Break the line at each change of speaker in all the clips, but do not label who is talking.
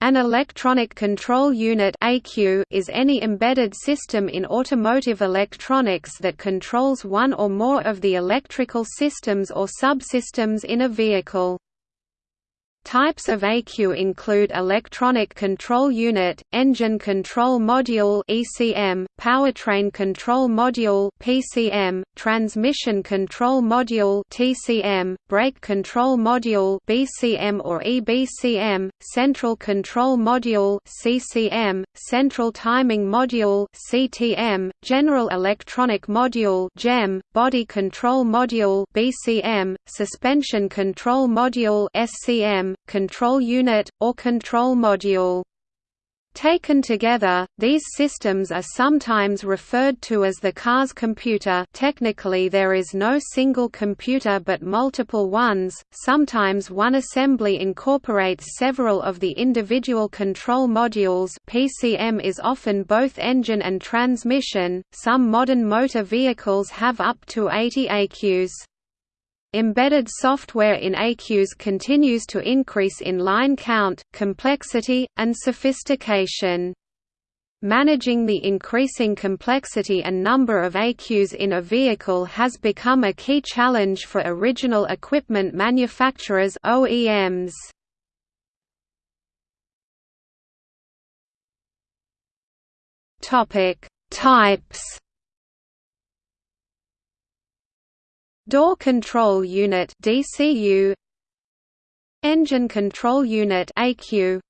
An electronic control unit is any embedded system in automotive electronics that controls one or more of the electrical systems or subsystems in a vehicle. Types of ECU include Electronic Control Unit, Engine Control Module (ECM), Powertrain Control Module (PCM), Transmission Control Module (TCM), Brake Control Module (BCM or EBCM), Central Control Module (CCM), Central Timing Module (CTM), General Electronic Module (GEM), Body Control Module (BCM), Suspension Control Module (SCM), control unit, or control module. Taken together, these systems are sometimes referred to as the car's computer. Technically there is no single computer but multiple ones, sometimes one assembly incorporates several of the individual control modules. PCM is often both engine and transmission, some modern motor vehicles have up to 80 ECUs. Embedded software in ECUs continues to increase in line count, complexity, and sophistication. Managing the increasing complexity and number of ECUs in a vehicle has become a key challenge for original equipment manufacturers OEMs. Topic: Types Door Control Unit DCU Engine Control Unit ECU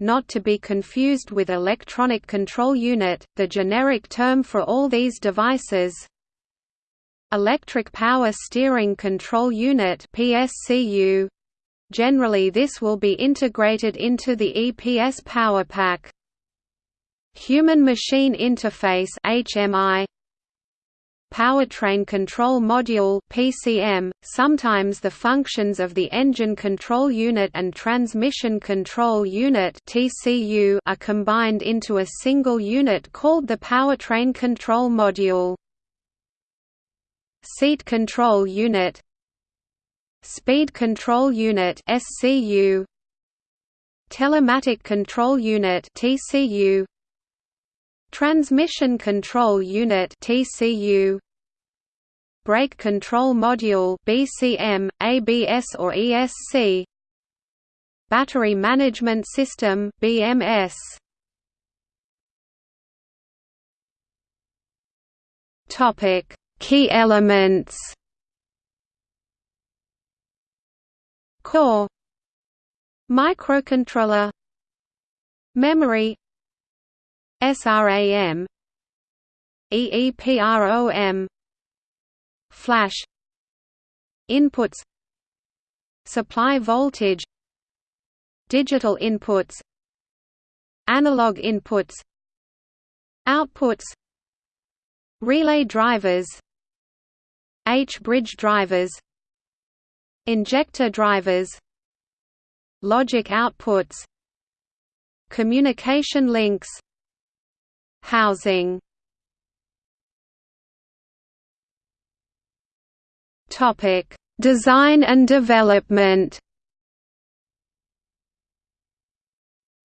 not to be confused with Electronic Control Unit, the generic term for all these devices. Electric Power Steering Control Unit PSCU Generally this will be integrated into the EPS power pack. Human-Machine Interface HMI Powertrain Control Module (PCM). Sometimes the functions of the Engine Control Unit and Transmission Control Unit (TCU) are combined into a single unit called the Powertrain Control Module. Seat Control Unit Speed Control Unit (SCU) Telematic Control Unit (TCU) Transmission Control Unit TCU Brake Control Module BCM, ABS or ESC Battery Management System BMS Topic Key elements. Core. Microcontroller. Memory SRAM EEPROM Flash Inputs Supply voltage Digital inputs Analog inputs Outputs Relay drivers H-bridge drivers Injector drivers Logic outputs Communication links Housing Topic: Design and development.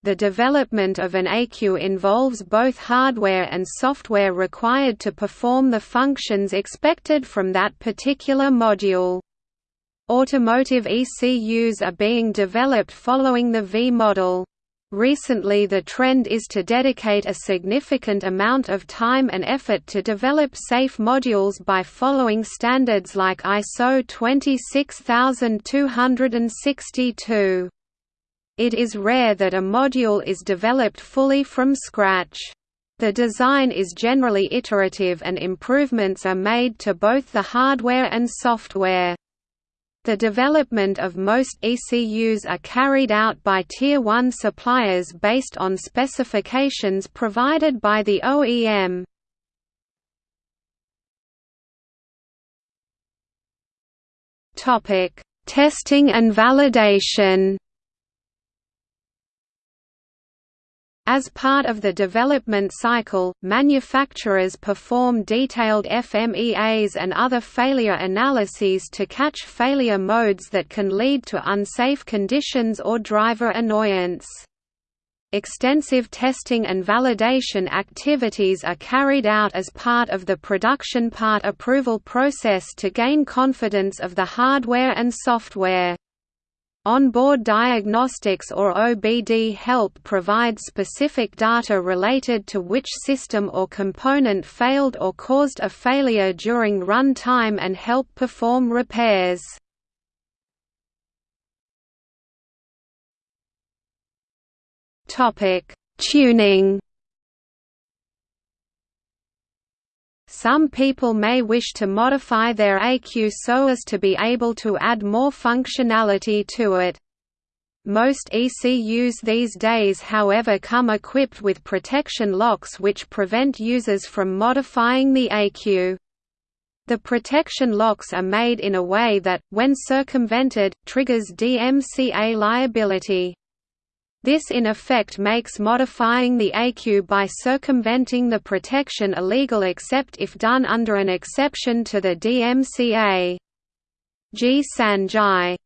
The development of an ECU involves both hardware and software required to perform the functions expected from that particular module. Automotive ECUs are being developed following the V model. Recently the trend is to dedicate a significant amount of time and effort to develop safe modules by following standards like ISO 26262. It is rare that a module is developed fully from scratch. The design is generally iterative and improvements are made to both the hardware and software. The development of most ECUs are carried out by Tier 1 suppliers based on specifications provided by the OEM. Testing and validation As part of the development cycle, manufacturers perform detailed FMEAs and other failure analyses to catch failure modes that can lead to unsafe conditions or driver annoyance. Extensive testing and validation activities are carried out as part of the production part approval process to gain confidence of the hardware and software. Onboard diagnostics or OBD help provide specific data related to which system or component failed or caused a failure during run time and help perform repairs. Tuning. Some people may wish to modify their ECU so as to be able to add more functionality to it. Most ECUs these days however come equipped with protection locks which prevent users from modifying the ECU. The protection locks are made in a way that, when circumvented, triggers DMCA liability. This in effect makes modifying the ECU by circumventing the protection illegal except if done under an exception to the DMCA. G. Sanjai